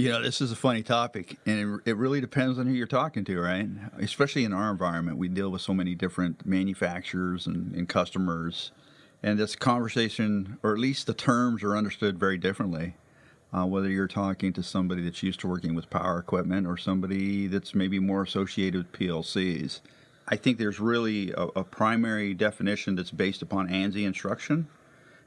You know, this is a funny topic, and it, it really depends on who you're talking to, right? Especially in our environment, we deal with so many different manufacturers and, and customers, and this conversation, or at least the terms, are understood very differently. Uh, whether you're talking to somebody that's used to working with power equipment or somebody that's maybe more associated with PLCs. I think there's really a, a primary definition that's based upon ANSI instruction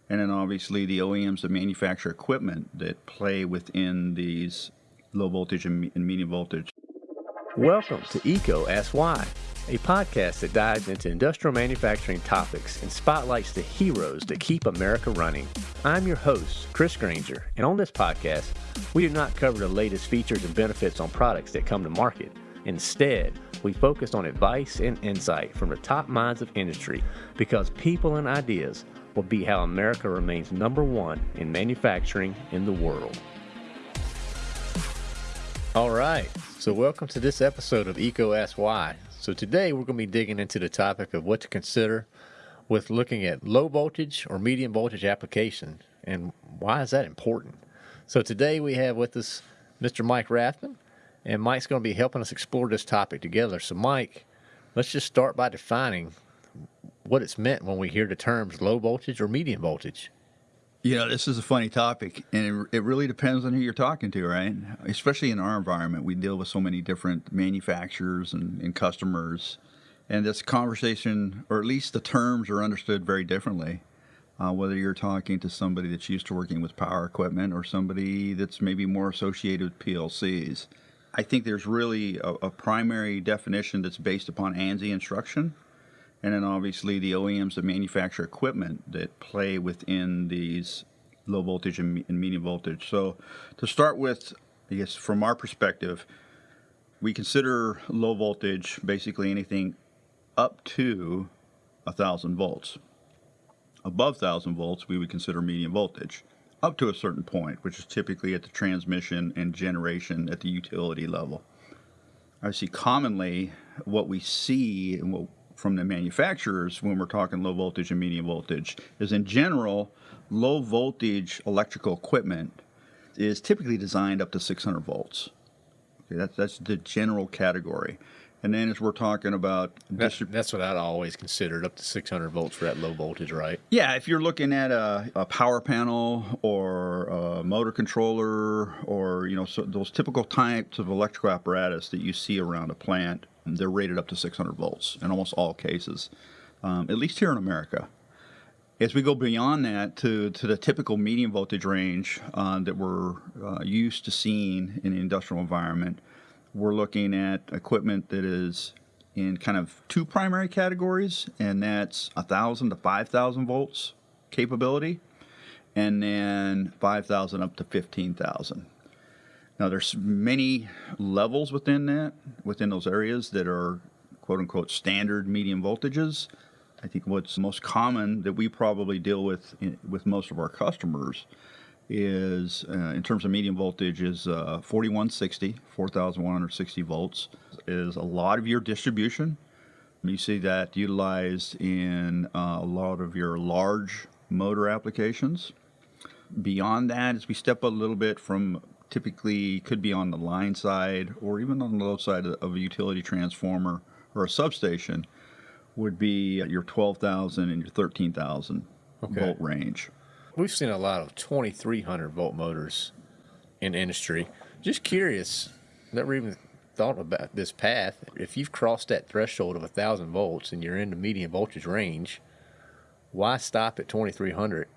and then obviously the OEMs that manufacture equipment that play within these low voltage and, medium voltage. Welcome to EECO Ask Why, a podcast that dives into industrial manufacturing topics and spotlights the heroes that keep America running. I'm your host, Chris Granger, and on this podcast, we do not cover the latest features and benefits on products that come to market. Instead, we focus on advice and insight from the top minds of industry because people and ideas will be how America remains number one in manufacturing in the world. All right, so welcome to this episode of EECO Ask Why. So today we're going to be digging into the topic of what to consider with looking at low voltage or medium voltage application and why is that important. So today we have with us Mr. Mike Rathman, and Mike's going to be helping us explore this topic together. So Mike, let's just start by defining what it's meant when we hear the terms low voltage or medium voltage. You know, this is a funny topic, and it, it really depends on who you're talking to, right? Especially in our environment, we deal with so many different manufacturers and, and customers, and this conversation, or at least the terms, are understood very differently. Uh, whether you're talking to somebody that's used to working with power equipment or somebody that's maybe more associated with PLCs. I think there's really a, a primary definition that's based upon ANSI instruction and then obviously the OEMs that manufacture equipment that play within these low voltage and, medium voltage. So to start with, I guess from our perspective, we consider low voltage basically anything up to a thousand volts. Above thousand volts, we would consider medium voltage up to a certain point, which is typically at the transmission and generation at the utility level. I see commonly what we see and what from the manufacturers when we're talking low voltage and medium voltage is in general, low voltage electrical equipment is typically designed up to 600 volts. Okay, that's, that's the general category. And then as we're talking about that, that's what I'd always considered up to 600 volts for that low voltage, right? Yeah, if you're looking at a, a power panel or a motor controller or you know so those typical types of electrical apparatus that you see around a plant, they're rated up to 600 volts in almost all cases, um, at least here in America. As we go beyond that to, to the typical medium voltage range uh, that we're uh, used to seeing in the industrial environment, we're looking at equipment that is in kind of two primary categories, and that's 1,000 to 5,000 volts capability, and then 5,000 up to 15,000. Now, there's many levels within that, within those areas that are quote unquote standard medium voltages. I think what's most common that we probably deal with in, with most of our customers is, uh, in terms of medium voltage, is uh, 4160, 4160 volts, is a lot of your distribution. You see that utilized in uh, a lot of your large motor applications. Beyond that, as we step a little bit from typically could be on the line side or even on the low side of a utility transformer or a substation would be your 12,000 and your 13,000 okay. volt range. We've seen a lot of 2300 volt motors in industry. Just curious, never even thought about this path. If you've crossed that threshold of 1,000 volts and you're in the medium voltage range, why stop at 2300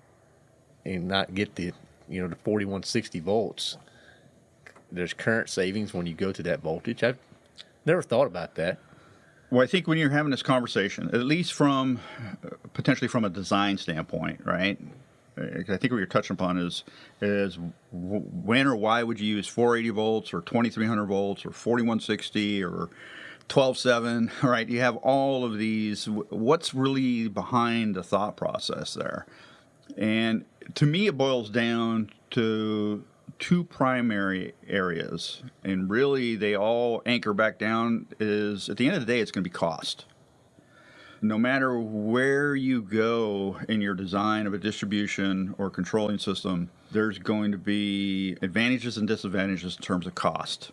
and not get the you know the 4160 volts there's current savings when you go to that voltage. I've never thought about that. Well, I think when you're having this conversation, at least from potentially from a design standpoint, right? I think what you're touching upon is is when or why would you use 480 volts or 2300 volts or 4160 or 12.7, right? You have all of these. What's really behind the thought process there? And to me, it boils down to two primary areas, and really they all anchor back down is at the end of the day, it's going to be cost. No matter where you go in your design of a distribution or controlling system, there's going to be advantages and disadvantages in terms of cost.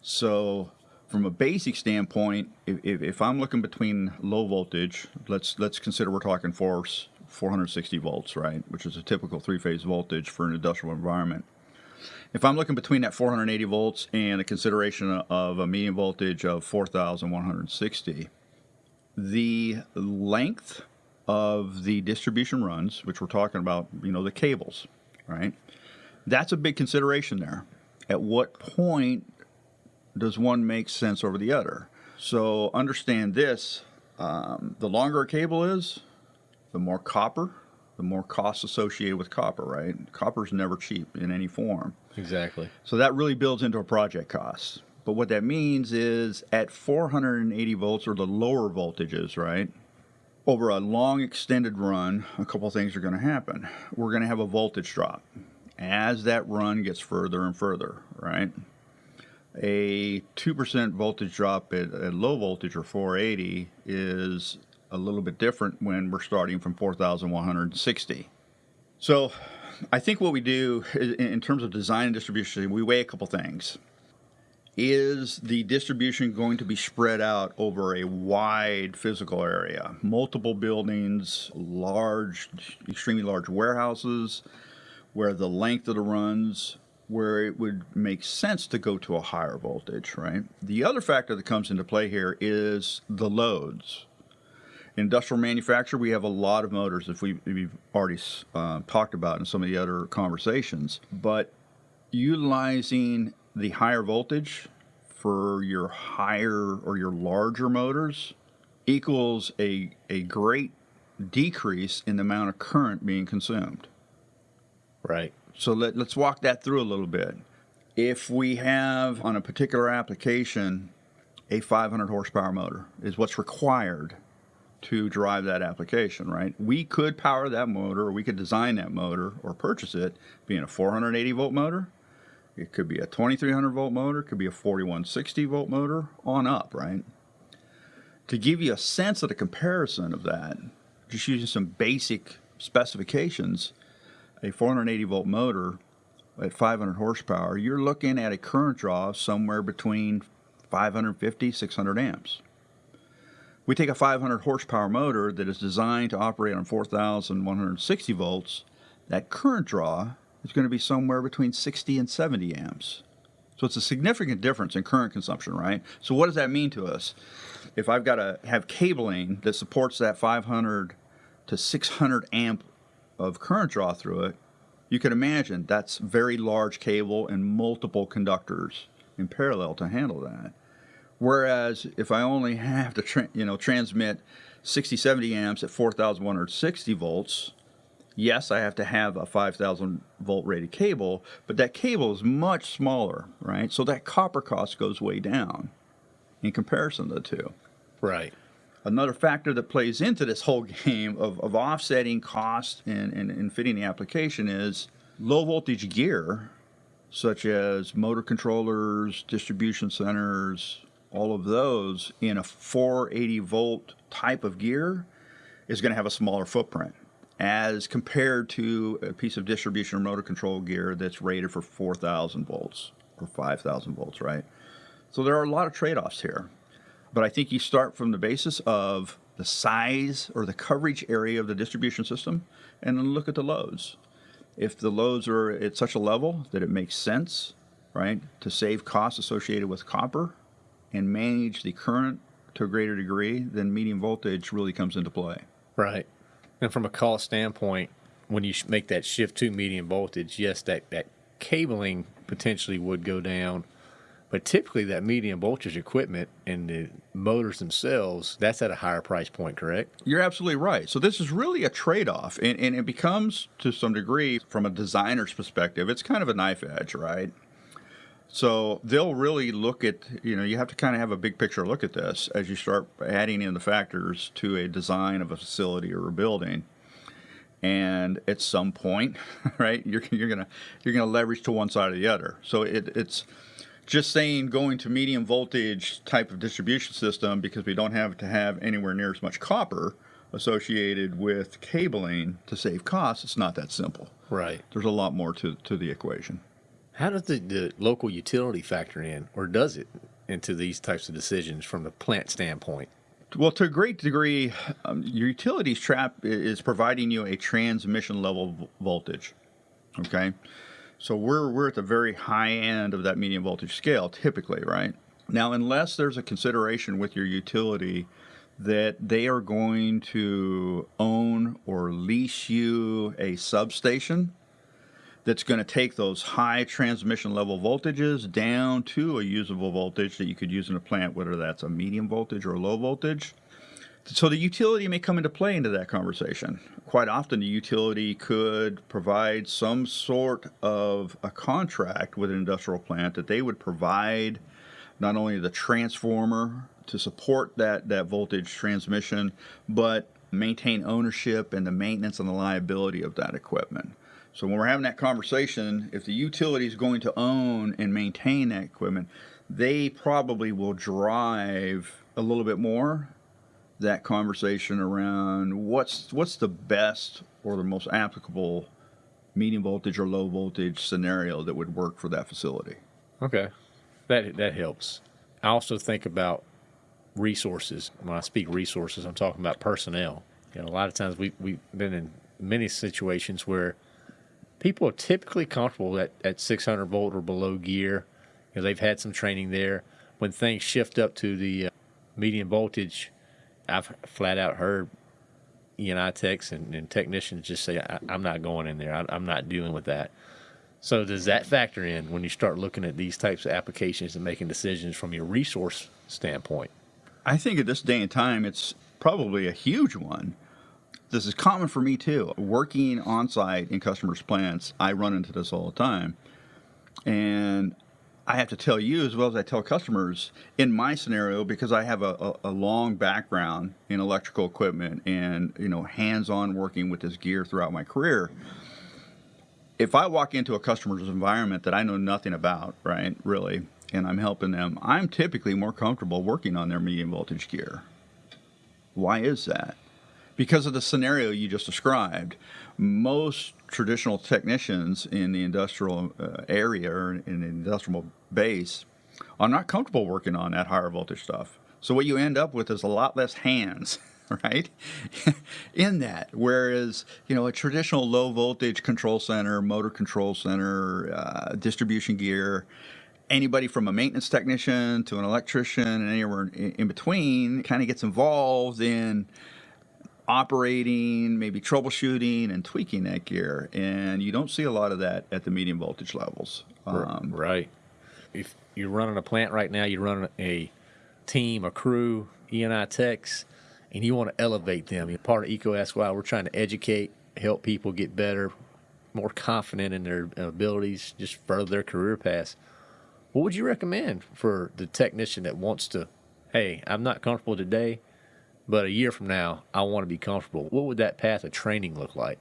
So, from a basic standpoint, if, if, I'm looking between low voltage, let's let's consider we're talking force 460 volts, right, which is a typical three-phase voltage for an industrial environment. If I'm looking between that 480 volts and a consideration of a medium voltage of 4,160 the length of the distribution runs, which we're talking about, you know, the cables, right? That's a big consideration there. At what point does one make sense over the other? So understand this um, the longer a cable is, the more copper, the more costs associated with copper, right? Copper is never cheap in any form. Exactly. So that really builds into a project cost. But what that means is at 480 volts or the lower voltages, right? Over a long extended run, a couple things are going to happen. We're going to have a voltage drop as that run gets further and further, right? A 2% voltage drop at, at low voltage or 480 is a little bit different when we're starting from 4,160. So I think what we do in terms of design and distribution, we weigh a couple things is the distribution going to be spread out over a wide physical area? Multiple buildings, large, extremely large warehouses, where the length of the runs, where it would make sense to go to a higher voltage, right? The other factor that comes into play here is the loads. Industrial manufacture, we have a lot of motors, if we, we've already uh, talked about in some of the other conversations, but utilizing the higher voltage for your higher or your larger motors equals a, a great decrease in the amount of current being consumed. Right. So let, let's walk that through a little bit. If we have on a particular application a 500 horsepower motor is what's required to drive that application, right? We could power that motor, or we could design that motor or purchase it being a 480 volt motor it could be a 2300 volt motor, could be a 4160 volt motor on up, right? To give you a sense of the comparison of that, just using some basic specifications, a 480 volt motor at 500 horsepower, you're looking at a current draw somewhere between 550, 600 amps. We take a 500 horsepower motor that is designed to operate on 4,160 volts, that current draw is going to be somewhere between 60 and 70 amps. So it's a significant difference in current consumption, right? So what does that mean to us? If I've got to have cabling that supports that 500 to 600 amp of current draw through it, you can imagine that's very large cable and multiple conductors in parallel to handle that. Whereas if I only have to you know transmit 60 70 amps at 4160 volts, yes, I have to have a 5,000 volt rated cable, but that cable is much smaller, right? So that copper cost goes way down in comparison to the two. Right. Another factor that plays into this whole game of, of offsetting cost and, and, and fitting the application is low voltage gear, such as motor controllers, distribution centers, all of those in a 480 volt type of gear is going to have a smaller footprint as compared to a piece of distribution or motor control gear that's rated for 4,000 volts or 5,000 volts, right? So there are a lot of trade offs here. But I think you start from the basis of the size or the coverage area of the distribution system and then look at the loads. If the loads are at such a level that it makes sense, right, to save costs associated with copper and manage the current to a greater degree, then medium voltage really comes into play. Right. And from a cost standpoint, when you make that shift to medium voltage, yes, that, that cabling potentially would go down. But typically, that medium voltage equipment and the motors themselves, that's at a higher price point, correct? You're absolutely right. So, this is really a trade off. And, and it becomes, to some degree, from a designer's perspective, it's kind of a knife edge, right? So they'll really look at, you know, you have to kind of have a big picture look at this as you start adding in the factors to a design of a facility or a building. And at some point, right, you're, you're gonna you're gonna leverage to one side or the other. So it, it's just saying going to medium voltage type of distribution system because we don't have to have anywhere near as much copper associated with cabling to save costs, it's not that simple. Right. There's a lot more to, to the equation. How does the, the local utility factor in, or does it, into these types of decisions from the plant standpoint? Well, to a great degree, um, your utilities trap is providing you a transmission level voltage. Okay, so we're we're at the very high end of that medium voltage scale, typically, right? Now, unless there's a consideration with your utility that they are going to own or lease you a substation that's going to take those high transmission level voltages down to a usable voltage that you could use in a plant, whether that's a medium voltage or a low voltage. So the utility may come into play into that conversation. Quite often, the utility could provide some sort of a contract with an industrial plant that they would provide not only the transformer to support that, that voltage transmission, but maintain ownership and the maintenance and the liability of that equipment. So when we're having that conversation, if the utility is going to own and maintain that equipment, they probably will drive a little bit more that conversation around what's what's the best or the most applicable medium voltage or low voltage scenario that would work for that facility. Okay, that that helps. I also think about resources. When I speak resources, I'm talking about personnel. You know, a lot of times we we've been in many situations where people are typically comfortable at, at 600 volt or below gear. You know, they've had some training there. When things shift up to the uh, medium voltage, I've flat out heard E&I techs and, and technicians just say, I, am not going in there. I, I'm not dealing with that. So does that factor in when you start looking at these types of applications and making decisions from your resource standpoint? I think at this day and time, it's probably a huge one this is common for me too. Working on site in customers' plants, I run into this all the time. And I have to tell you as well as I tell customers in my scenario because I have a, a, a long background in electrical equipment and you know hands-on working with this gear throughout my career. If I walk into a customer's environment that I know nothing about, right, really, and I'm helping them, I'm typically more comfortable working on their medium voltage gear. Why is that? Because of the scenario you just described, most traditional technicians in the industrial uh, area or in the industrial base are not comfortable working on that higher voltage stuff. So what you end up with is a lot less hands, right? in that, whereas you know a traditional low voltage control center, motor control center, uh, distribution gear, anybody from a maintenance technician to an electrician and anywhere in, in between kind of gets involved in operating, maybe troubleshooting and tweaking that gear. And you don't see a lot of that at the medium voltage levels. Um, right. If you're running a plant right now, you're running a team, a crew, E&I techs, and you want to elevate them. You're part of EECO SY. We're trying to educate, help people get better, more confident in their abilities, just further their career paths. What would you recommend for the technician that wants to, hey, I'm not comfortable today – but a year from now, I want to be comfortable. What would that path of training look like?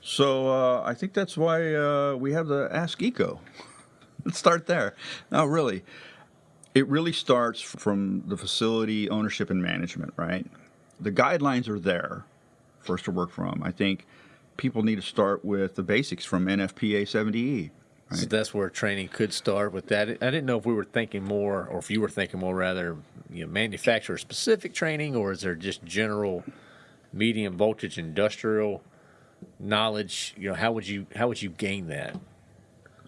So uh, I think that's why uh, we have the Ask EECO. Let's start there. Now, really, it really starts from the facility ownership and management, right? The guidelines are there for us to work from. I think people need to start with the basics from NFPA 70E. Right. So that's where training could start with that. I didn't know if we were thinking more, or if you were thinking more, rather, you know, manufacturer specific training, or is there just general medium voltage industrial knowledge? You know, how would you how would you gain that?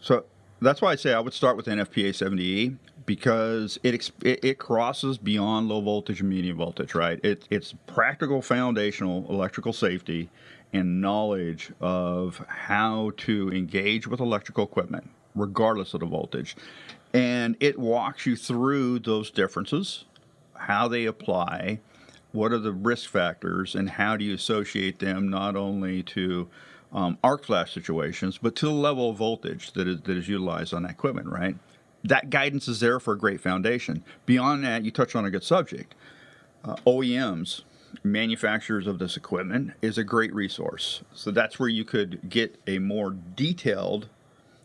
So that's why I say I would start with NFPA 70E because it, it, it crosses beyond low voltage and medium voltage, right? It, it's practical foundational electrical safety and knowledge of how to engage with electrical equipment, regardless of the voltage. And it walks you through those differences, how they apply, what are the risk factors, and how do you associate them not only to um, arc flash situations, but to the level of voltage that is, that is utilized on that equipment, right? That guidance is there for a great foundation. Beyond that, you touch on a good subject. Uh, OEMs manufacturers of this equipment is a great resource. So that's where you could get a more detailed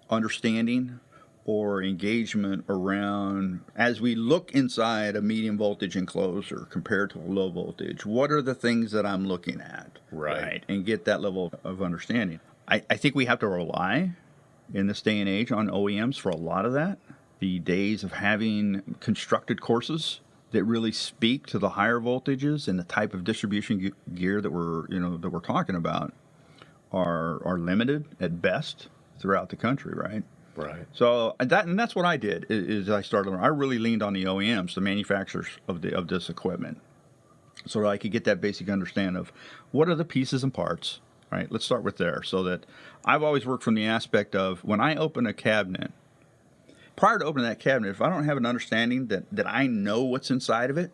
understanding or engagement around as we look inside a medium voltage enclosure compared to a low voltage what are the things that i'm looking at Right. and get that level of understanding I, I think we have to rely in this day and age on oems for a lot of that the days of having constructed courses that really speak to the higher voltages and the type of distribution gear that we're you know that we're talking about are are limited at best throughout the country right Right. so that and that's what I did is I started. I really leaned on the OEMs, the manufacturers of the of this equipment, so that I could get that basic understanding of what are the pieces and parts. Right. Let's start with there. So that I've always worked from the aspect of when I open a cabinet. Prior to opening that cabinet, if I don't have an understanding that that I know what's inside of it,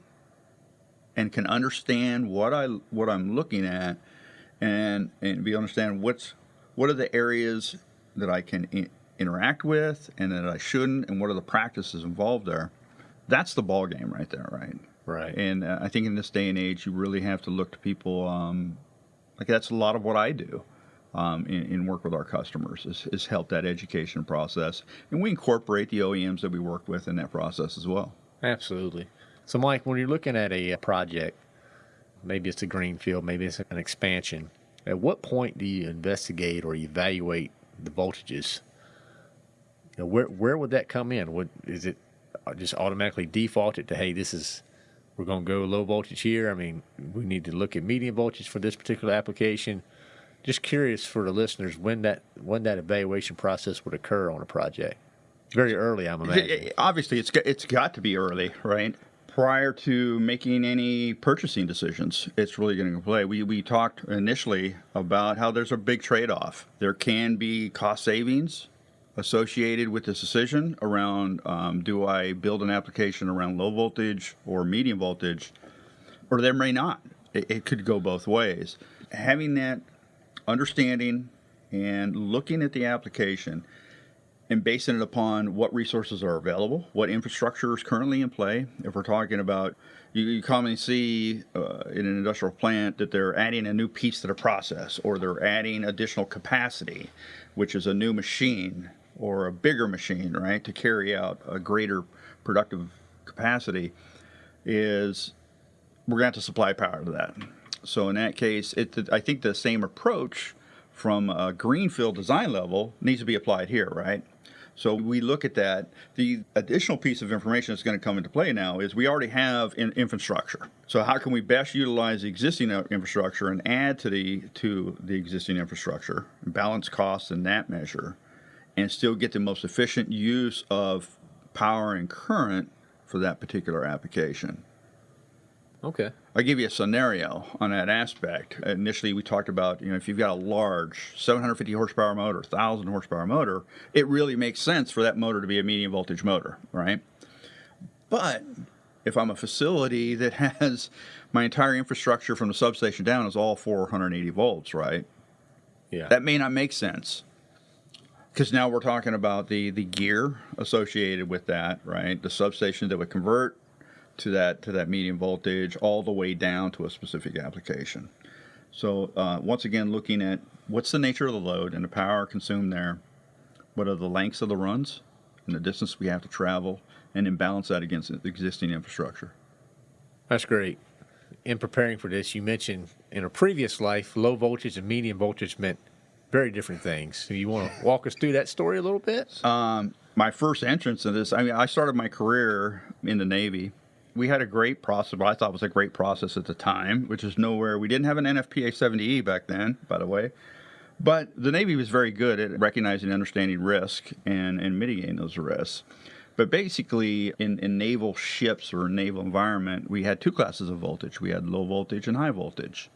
and can understand what I what I'm looking at, and and be understand what's what are the areas that I can I- interact with and that I shouldn't, and what are the practices involved there. That's the ball game right there, right? Right. And uh, I think in this day and age, you really have to look to people. Um, like that's a lot of what I do um, in, in work with our customers is, is help that education process, and we incorporate the OEMs that we work with in that process as well. Absolutely. So, Mike, when you're looking at a project, maybe it's a greenfield, maybe it's an expansion. At what point do you investigate or evaluate the voltages? You know, where where would that come in? Would is it uh, just automatically defaulted to hey, this is we're going to go low voltage here? I mean, we need to look at medium voltage for this particular application. Just curious for the listeners when that when that evaluation process would occur on a project. Very early, I'm imagining. Obviously, it's got, it's got to be early, right? Prior to making any purchasing decisions, it's really going to play. We, we talked initially about how there's a big trade off. There can be cost savings associated with this decision around um, do I build an application around low voltage or medium voltage, or there may not. It, it could go both ways. Having that understanding and looking at the application and basing it upon what resources are available, what infrastructure is currently in play. If we're talking about, you, you commonly see uh, in an industrial plant that they're adding a new piece to the process, or they're adding additional capacity, which is a new machine or a bigger machine, right, to carry out a greater productive capacity. Is we're going to have to supply power to that. So in that case, it, I think the same approach from a greenfield design level needs to be applied here, right? So we look at that. The additional piece of information that's going to come into play now is we already have in infrastructure. So how can we best utilize the existing infrastructure and add to the to the existing infrastructure, balance costs in that measure, and still get the most efficient use of power and current for that particular application. Okay. I'll give you a scenario on that aspect. Initially, we talked about you know if you've got a large 750 horsepower motor, 1,000 horsepower motor, it really makes sense for that motor to be a medium voltage motor, right? But if I'm a facility that has my entire infrastructure from the substation down is all 480 volts, right? Yeah. That may not make sense because now we're talking about the the gear associated with that, right? The substation that would convert to that to that medium voltage all the way down to a specific application. So uh, once again, looking at what's the nature of the load and the power consumed there, what are the lengths of the runs and the distance we have to travel, and then balance that against the existing infrastructure. That's great. In preparing for this, you mentioned in a previous life, low voltage and medium voltage meant very different things. So you want to walk us through that story a little bit? my first entrance in this, I mean, I started my career in the Navy. We had a great process, what I thought was a great process at the time, which is nowhere. We didn't have an NFPA 70E back then, by the way. But the Navy was very good at recognizing and understanding risk and, and mitigating those risks. But basically, in, in naval ships or naval environment, we had two classes of voltage. We had low voltage and high voltage.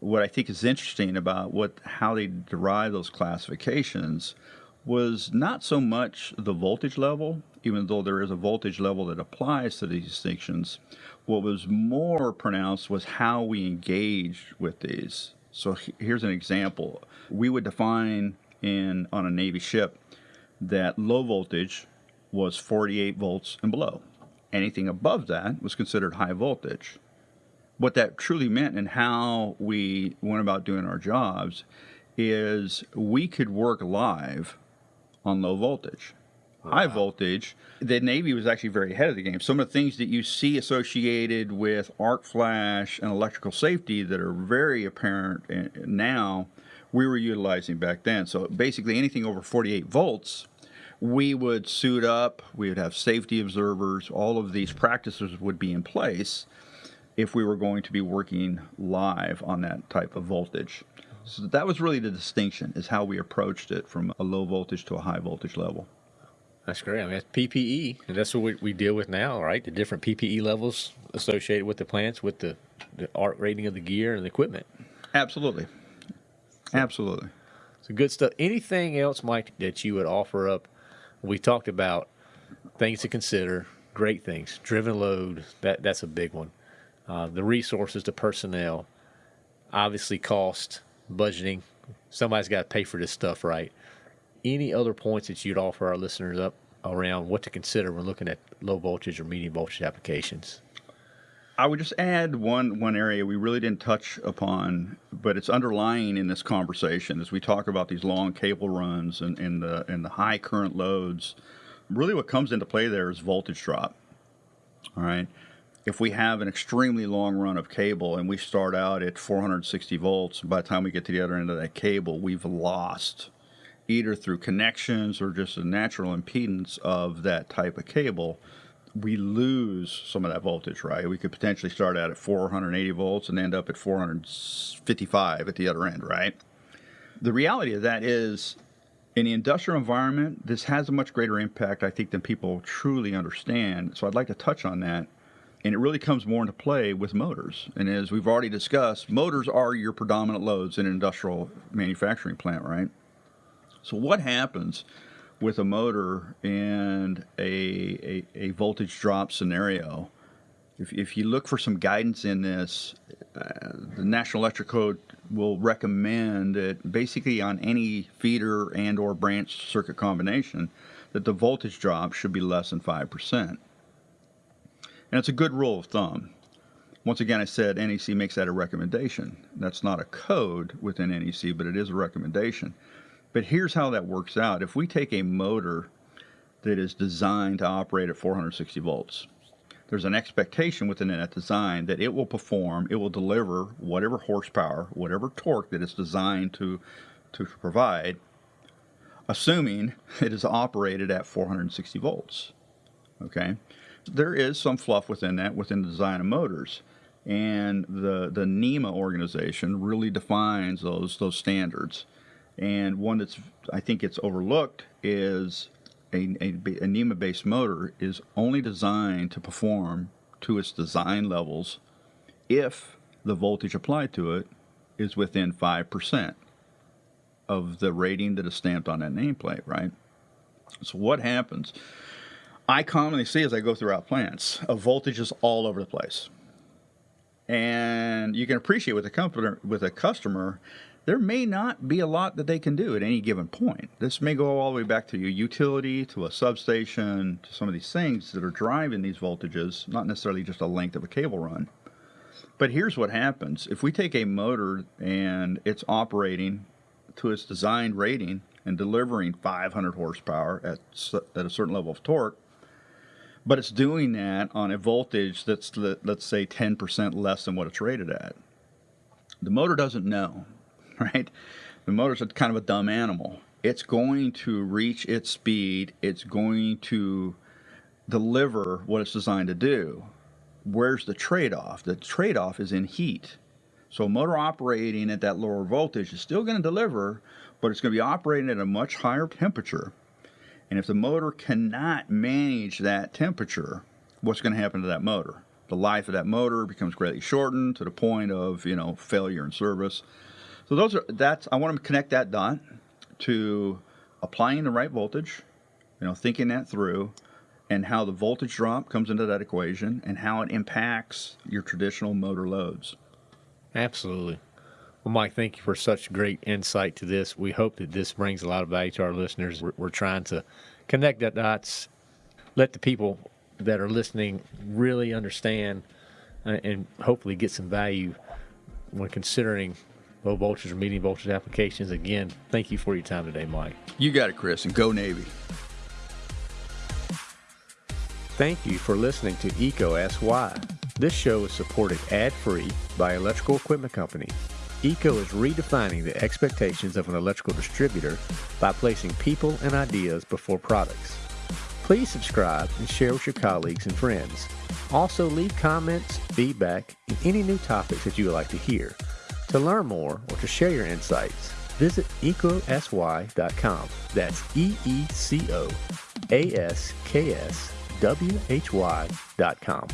What I think is interesting about what how they derive those classifications was not so much the voltage level, even though there is a voltage level that applies to these distinctions. What was more pronounced was how we engaged with these. So here's an example. We would define in on a Navy ship that low voltage was 48 volts and below. Anything above that was considered high voltage. What that truly meant and how we went about doing our jobs is we could work live on low voltage. High voltage. The Navy was actually very ahead of the game. Some of the things that you see associated with arc flash and electrical safety that are very apparent eh, now, we were utilizing back then. So basically, anything over 48 volts, we would suit up, we would have safety observers, all of these practices would be in place if we were going to be working live on that type of voltage. So that was really the distinction, is how we approached it from a low voltage to a high voltage level. That's great. I mean, that's PPE, and that's what we, we deal with now, right? The different PPE levels associated with the plants, with the, the arc rating of the gear and the equipment. Absolutely. Absolutely. So good stuff. Anything else, Mike, that you would offer up? We talked about things to consider, great things. Driven load, that that's a big one. Uh, the resources, the personnel, obviously cost, budgeting. Somebody's got to pay for this stuff, right? Any other points that you'd offer our listeners up around what to consider when looking at low voltage or medium voltage applications? I would just add one one area we really didn't touch upon, but it's underlying in this conversation as we talk about these long cable runs and, and the and the high current loads. Really, what comes into play there is voltage drop. All right, if we have an extremely long run of cable and we start out at 460 volts, by the time we get to the other end of that cable, we've lost either through connections or just the natural impedance of that type of cable we lose some of that voltage, right? We could potentially start out at 480 volts and end up at 455 at the other end, right? The reality of that is, in the industrial environment, this has a much greater impact, I think, than people truly understand. So I'd like to touch on that. And it really comes more into play with motors. And as we've already discussed, motors are your predominant loads in an industrial manufacturing plant, right? So what happens with a motor and a, a, a voltage drop scenario, if, if you look for some guidance in this, uh, the National Electric Code will recommend that basically on any feeder and or branch circuit combination, that the voltage drop should be less than 5%. And it's a good rule of thumb. Once again, I said NEC makes that a recommendation. That's not a code within NEC, but it is a recommendation. But here's how that works out. If we take a motor that is designed to operate at 460 volts, there's an expectation within that design that it will perform, it will deliver whatever horsepower, whatever torque that it's designed to, to provide, assuming it is operated at 460 volts. Okay? There is some fluff within that, within the design of motors. And the, the NEMA organization really defines those, those standards. And one that's I think it's overlooked is a, a, a NEMA-based motor is only designed to perform to its design levels if the voltage applied to it is within 5% of the rating that is stamped on that nameplate, right? So what happens? I commonly see as I go throughout plants, a voltage is all over the place. And you can appreciate with a customer, with a customer there may not be a lot that they can do at any given point. This may go all the way back to your utility, to a substation, to some of these things that are driving these voltages, not necessarily just a length of a cable run. But here's what happens if we take a motor and it's operating to its designed rating and delivering 500 horsepower at, at a certain level of torque, but it's doing that on a voltage that's, let's say, 10% less than what it's rated at. The motor doesn't know right? The motor's a kind of a dumb animal. It's going to reach its speed. It's going to deliver what it's designed to do. Where's the trade-off? The trade-off is in heat. So motor operating at that lower voltage is still going to deliver, but it's going to be operating at a much higher temperature. And if the motor cannot manage that temperature, what's going to happen to that motor? The life of that motor becomes greatly shortened to the point of, you know, failure in service. So those are that's I want to connect that dot to applying the right voltage, you know, thinking that through, and how the voltage drop comes into that equation and how it impacts your traditional motor loads. Absolutely. Well, Mike, thank you for such great insight to this. We hope that this brings a lot of value to our listeners. We're, we're trying to connect that dots, let the people that are listening really understand, uh, and hopefully get some value when considering low voltage or medium voltage applications. Again, thank you for your time today, Mike. You got it, Chris, and go Navy. Thank you for listening to EECO Ask Why. This show is supported ad-free by Electrical Equipment Company. EECO is redefining the expectations of an electrical distributor by placing people and ideas before products. Please subscribe and share with your colleagues and friends. Also, leave comments, feedback, and any new topics that you would like to hear. To learn more or to share your insights, visit eecoaskswhy.com. That's E E C O A S K S W H Y.com.